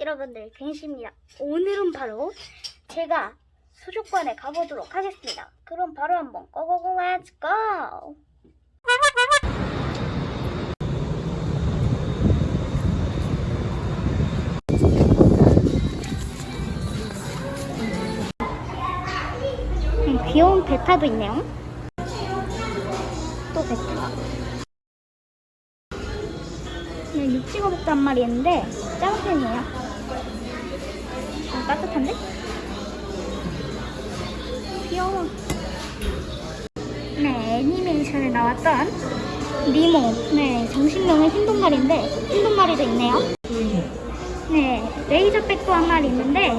여러분들 갱시입니다. 오늘은 바로 제가 수족관에 가보도록 하겠습니다. 그럼 바로 한번 go go go let's go! 음, 귀여운 betta도 있네요. 또 betta. 네, 육지거 복도 한 마리 있는데 작은 편이에요. 좀 따뜻한데? 귀여워. 네, 애니메이션에 나왔던 니모. 네, 정신명은 흰동말인데 흰동말이도 있네요. 네, 레이저백도 한 마리 있는데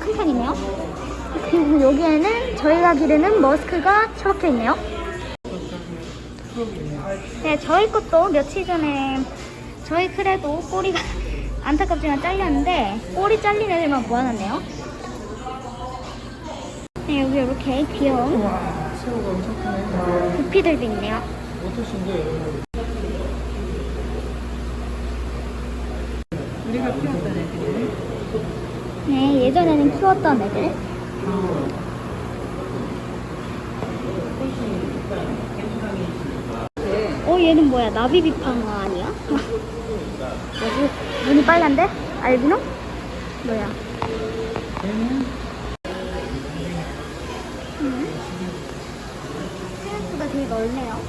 큰 편이네요. 그리고 여기에는 저희가 기르는 머스크가 처박혀 있네요. 네, 저희 것도 며칠 전에 저희 크레도 꼬리가 안타깝지만 잘렸는데 꼬리 잘린 애들만 모아놨네요. 네, 여기 이렇게 귀여운 우와, 새우가 엄청 크네. 구피들도 있네요. 어떠신데? 우리가 키웠던 애들이네. 네, 예전에는 키웠던 애들. 어, 얘는 뭐야? 나비비팡어 아니야? 뭐지? 눈이 빨간데? 알비노? 뭐야? 음. 생각보다 되게 넓네요.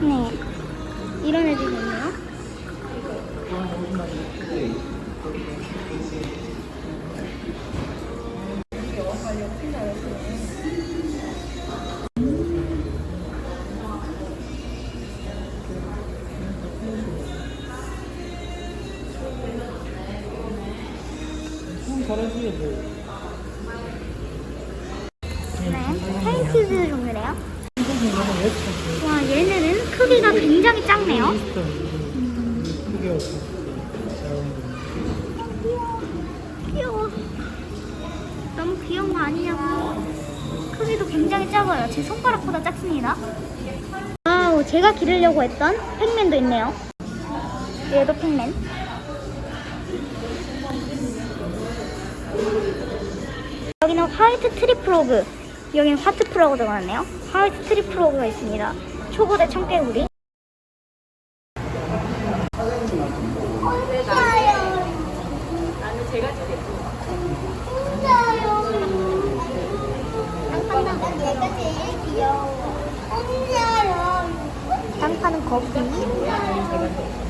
네. 이런 애들이 있네요. 손 잘하지, 뭐. 네. painted 종류래요. 와, 얘네는 크기가 굉장히 작네요. 크게 없어. 귀여워. 너무 귀여운 거 아니냐고. 크기도 굉장히 작아요. 제 손가락보다 작습니다. wow, 제가 기르려고 했던 Pacman도 있네요. 얘도 Pacman. white tree frog. 여기는 white frog 들어갔네요. white tree frog가 있습니다. 초거대 청개구리. 얘가 제일 귀여워. 혼자요. 땅 파는 거북이.